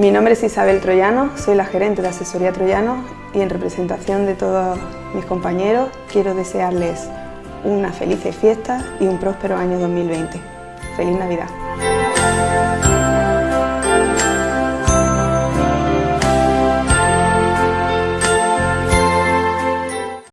Mi nombre es Isabel Troyano, soy la gerente de Asesoría Troyano y en representación de todos mis compañeros quiero desearles una feliz fiesta y un próspero año 2020. ¡Feliz Navidad!